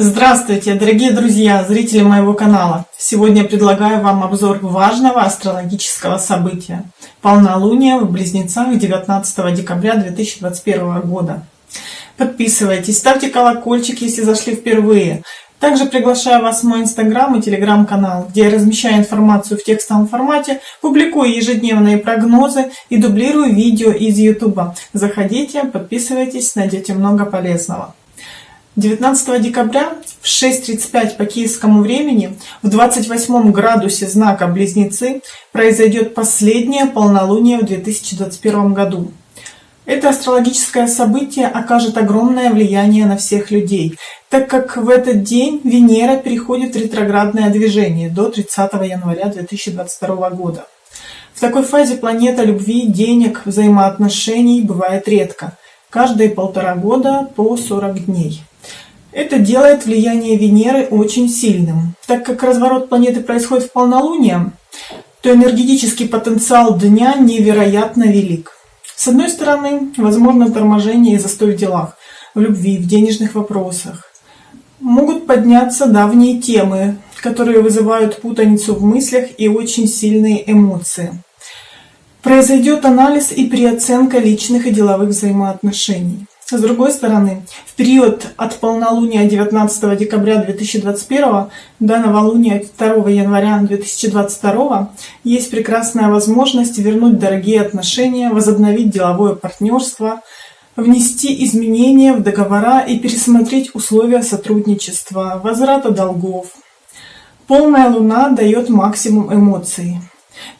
Здравствуйте, дорогие друзья, зрители моего канала! Сегодня предлагаю вам обзор важного астрологического события – полнолуние в Близнецах 19 декабря 2021 года. Подписывайтесь, ставьте колокольчик, если зашли впервые. Также приглашаю вас в мой инстаграм и телеграм-канал, где я размещаю информацию в текстовом формате, публикую ежедневные прогнозы и дублирую видео из ютуба. Заходите, подписывайтесь, найдете много полезного. 19 декабря в 6.35 по киевскому времени в 28 градусе знака Близнецы произойдет последнее полнолуние в 2021 году. Это астрологическое событие окажет огромное влияние на всех людей, так как в этот день Венера переходит в ретроградное движение до 30 января 2022 года. В такой фазе планета любви, денег, взаимоотношений бывает редко, каждые полтора года по 40 дней. Это делает влияние Венеры очень сильным. Так как разворот планеты происходит в полнолуние, то энергетический потенциал дня невероятно велик. С одной стороны, возможно торможение и застой в делах, в любви, в денежных вопросах. Могут подняться давние темы, которые вызывают путаницу в мыслях и очень сильные эмоции. Произойдет анализ и переоценка личных и деловых взаимоотношений. С другой стороны, в период от полнолуния 19 декабря 2021 до новолуния 2 января 2022 есть прекрасная возможность вернуть дорогие отношения, возобновить деловое партнерство, внести изменения в договора и пересмотреть условия сотрудничества, возврата долгов. Полная луна дает максимум эмоций.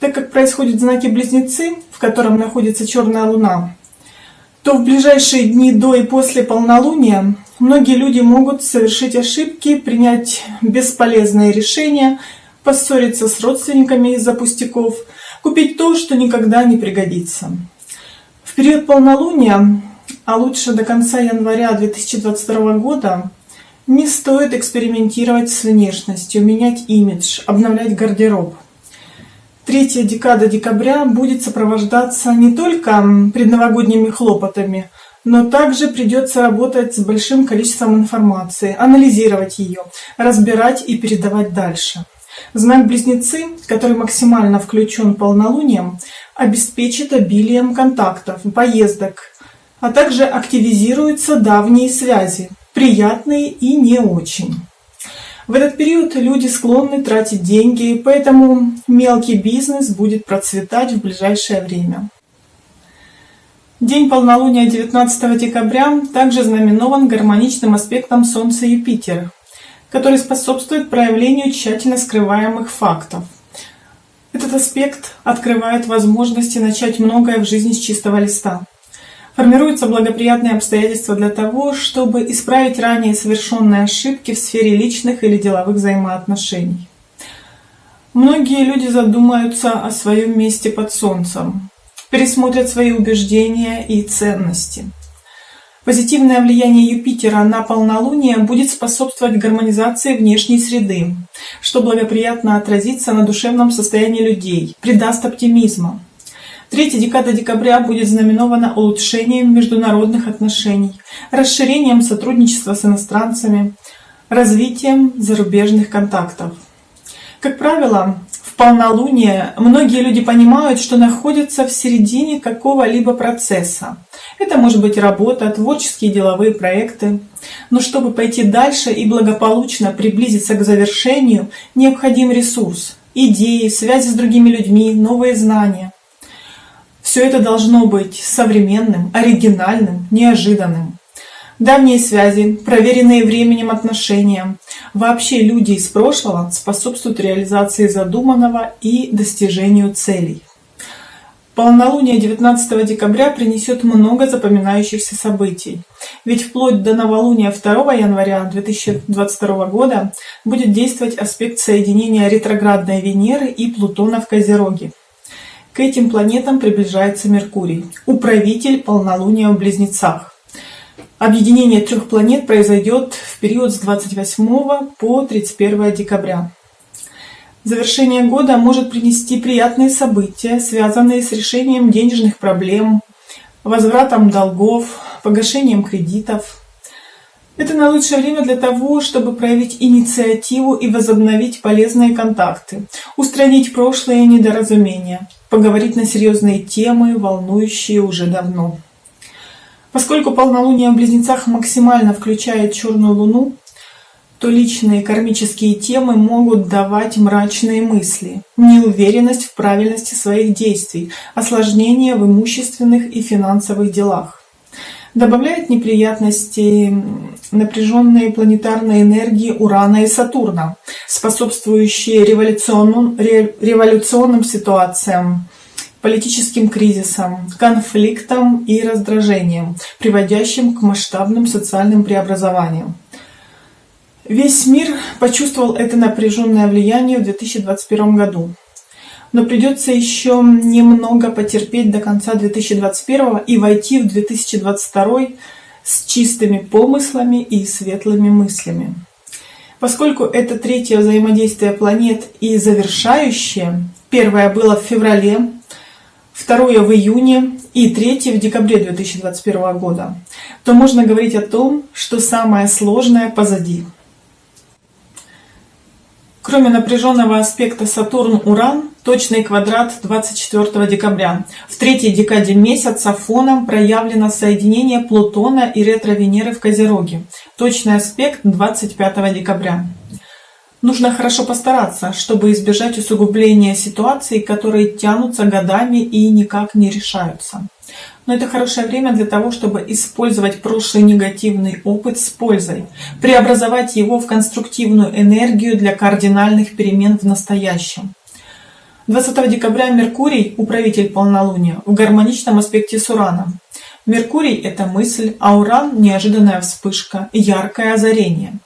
Так как происходят знаки близнецы, в котором находится черная луна, то в ближайшие дни до и после полнолуния многие люди могут совершить ошибки, принять бесполезные решения, поссориться с родственниками из-за пустяков, купить то, что никогда не пригодится. В период полнолуния, а лучше до конца января 2022 года, не стоит экспериментировать с внешностью, менять имидж, обновлять гардероб – Третья декада декабря будет сопровождаться не только предновогодними хлопотами, но также придется работать с большим количеством информации, анализировать ее, разбирать и передавать дальше. Знак Близнецы, который максимально включен полнолунием, обеспечит обилием контактов, поездок, а также активизируются давние связи, приятные и не очень. В этот период люди склонны тратить деньги, поэтому мелкий бизнес будет процветать в ближайшее время. День полнолуния 19 декабря также знаменован гармоничным аспектом Солнца и Юпитера, который способствует проявлению тщательно скрываемых фактов. Этот аспект открывает возможности начать многое в жизни с чистого листа. Формируются благоприятные обстоятельства для того, чтобы исправить ранее совершенные ошибки в сфере личных или деловых взаимоотношений. Многие люди задумаются о своем месте под солнцем, пересмотрят свои убеждения и ценности. Позитивное влияние Юпитера на полнолуние будет способствовать гармонизации внешней среды, что благоприятно отразится на душевном состоянии людей, придаст оптимизма. Третья декада декабря будет знаменована улучшением международных отношений, расширением сотрудничества с иностранцами, развитием зарубежных контактов. Как правило, в полнолуние многие люди понимают, что находятся в середине какого-либо процесса. Это может быть работа, творческие деловые проекты. Но чтобы пойти дальше и благополучно приблизиться к завершению, необходим ресурс, идеи, связи с другими людьми, новые знания. Все это должно быть современным, оригинальным, неожиданным. Давние связи, проверенные временем отношения, вообще люди из прошлого способствуют реализации задуманного и достижению целей. Полнолуние 19 декабря принесет много запоминающихся событий. Ведь вплоть до новолуния 2 января 2022 года будет действовать аспект соединения ретроградной Венеры и Плутона в Козероге. К этим планетам приближается Меркурий, управитель полнолуния в Близнецах. Объединение трех планет произойдет в период с 28 по 31 декабря. Завершение года может принести приятные события, связанные с решением денежных проблем, возвратом долгов, погашением кредитов. Это наилучшее время для того, чтобы проявить инициативу и возобновить полезные контакты, устранить прошлые недоразумения, поговорить на серьезные темы, волнующие уже давно. Поскольку полнолуние в Близнецах максимально включает черную луну, то личные кармические темы могут давать мрачные мысли, неуверенность в правильности своих действий, осложнения в имущественных и финансовых делах добавляет неприятности напряженные планетарные энергии Урана и Сатурна, способствующие революционным, революционным ситуациям, политическим кризисам, конфликтам и раздражениям, приводящим к масштабным социальным преобразованиям. Весь мир почувствовал это напряженное влияние в 2021 году но придется еще немного потерпеть до конца 2021 и войти в 2022 с чистыми помыслами и светлыми мыслями. Поскольку это третье взаимодействие планет и завершающее, первое было в феврале, второе в июне и третье в декабре 2021 года, то можно говорить о том, что самое сложное позади. Кроме напряженного аспекта Сатурн-Уран, точный квадрат 24 декабря. В третьей декаде месяца фоном проявлено соединение Плутона и ретро-Венеры в Козероге. Точный аспект 25 декабря. Нужно хорошо постараться, чтобы избежать усугубления ситуаций, которые тянутся годами и никак не решаются. Но это хорошее время для того, чтобы использовать прошлый негативный опыт с пользой, преобразовать его в конструктивную энергию для кардинальных перемен в настоящем. 20 декабря Меркурий, управитель полнолуния, в гармоничном аспекте с Ураном. Меркурий – это мысль, а Уран – неожиданная вспышка, яркое озарение.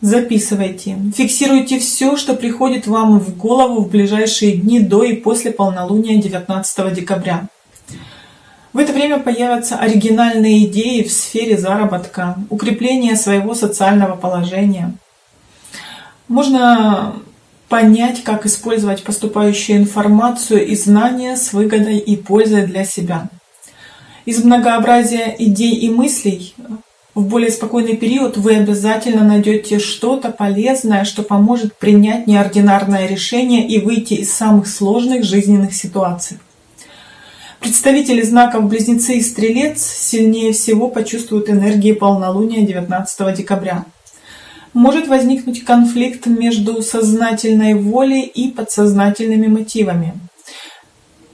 Записывайте, фиксируйте все, что приходит вам в голову в ближайшие дни до и после полнолуния 19 декабря. В это время появятся оригинальные идеи в сфере заработка, укрепления своего социального положения. Можно понять, как использовать поступающую информацию и знания с выгодой и пользой для себя. Из многообразия идей и мыслей в более спокойный период вы обязательно найдете что-то полезное, что поможет принять неординарное решение и выйти из самых сложных жизненных ситуаций. Представители знаков Близнецы и Стрелец сильнее всего почувствуют энергии полнолуния 19 декабря. Может возникнуть конфликт между сознательной волей и подсознательными мотивами.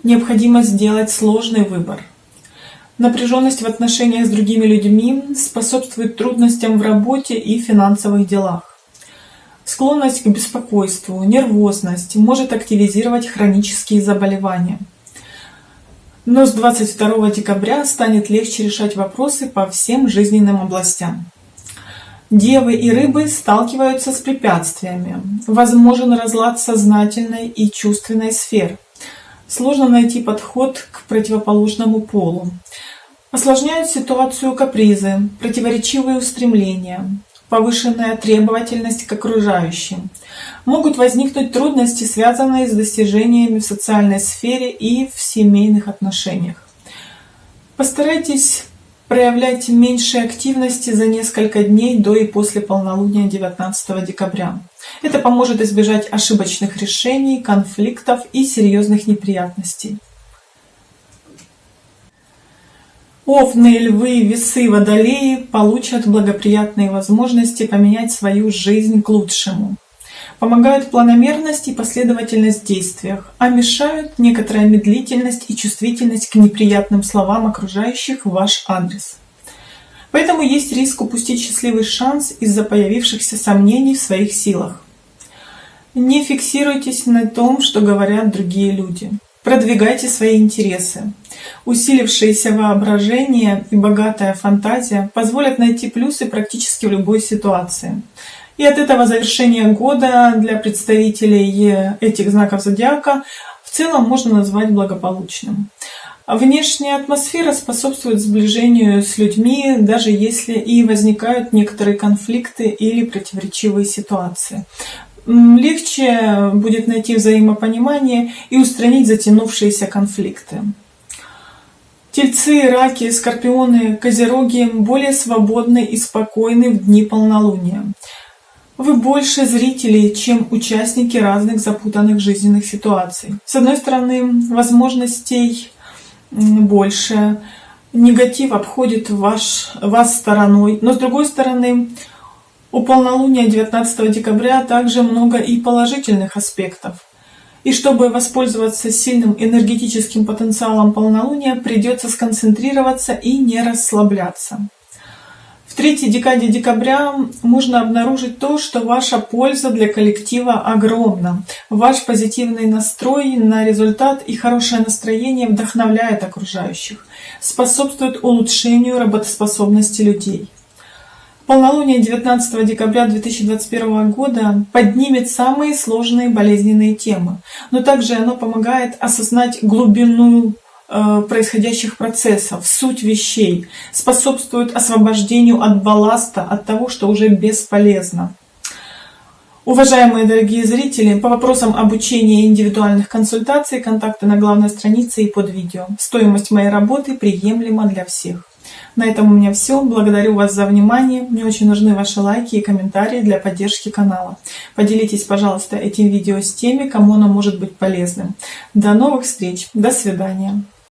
Необходимо сделать сложный выбор. Напряженность в отношениях с другими людьми способствует трудностям в работе и финансовых делах. Склонность к беспокойству, нервозность может активизировать хронические заболевания. Но с 22 декабря станет легче решать вопросы по всем жизненным областям. Девы и рыбы сталкиваются с препятствиями. Возможен разлад сознательной и чувственной сфер. Сложно найти подход к противоположному полу. Осложняют ситуацию капризы, противоречивые устремления, повышенная требовательность к окружающим. Могут возникнуть трудности, связанные с достижениями в социальной сфере и в семейных отношениях. Постарайтесь проявлять меньше активности за несколько дней до и после полнолуния 19 декабря. Это поможет избежать ошибочных решений, конфликтов и серьезных неприятностей. Овны, львы, весы, водолеи получат благоприятные возможности поменять свою жизнь к лучшему. Помогают планомерность и последовательность в действиях, а мешают некоторая медлительность и чувствительность к неприятным словам окружающих в ваш адрес. Поэтому есть риск упустить счастливый шанс из-за появившихся сомнений в своих силах. Не фиксируйтесь на том, что говорят другие люди. Продвигайте свои интересы. Усилившееся воображение и богатая фантазия позволят найти плюсы практически в любой ситуации. И от этого завершения года для представителей этих знаков зодиака в целом можно назвать благополучным. Внешняя атмосфера способствует сближению с людьми, даже если и возникают некоторые конфликты или противоречивые ситуации легче будет найти взаимопонимание и устранить затянувшиеся конфликты. Тельцы, раки, скорпионы, козероги более свободны и спокойны в дни полнолуния. Вы больше зрителей, чем участники разных запутанных жизненных ситуаций. С одной стороны, возможностей больше, негатив обходит ваш, вас стороной, но с другой стороны, у полнолуния 19 декабря также много и положительных аспектов. И чтобы воспользоваться сильным энергетическим потенциалом полнолуния, придется сконцентрироваться и не расслабляться. В третьей декаде декабря можно обнаружить то, что ваша польза для коллектива огромна. Ваш позитивный настрой на результат и хорошее настроение вдохновляет окружающих, способствует улучшению работоспособности людей. Полнолуние 19 декабря 2021 года поднимет самые сложные болезненные темы, но также оно помогает осознать глубину э, происходящих процессов, суть вещей, способствует освобождению от балласта, от того, что уже бесполезно. Уважаемые дорогие зрители, по вопросам обучения и индивидуальных консультаций контакты на главной странице и под видео. Стоимость моей работы приемлема для всех. На этом у меня все. Благодарю вас за внимание. Мне очень нужны ваши лайки и комментарии для поддержки канала. Поделитесь, пожалуйста, этим видео с теми, кому оно может быть полезным. До новых встреч. До свидания.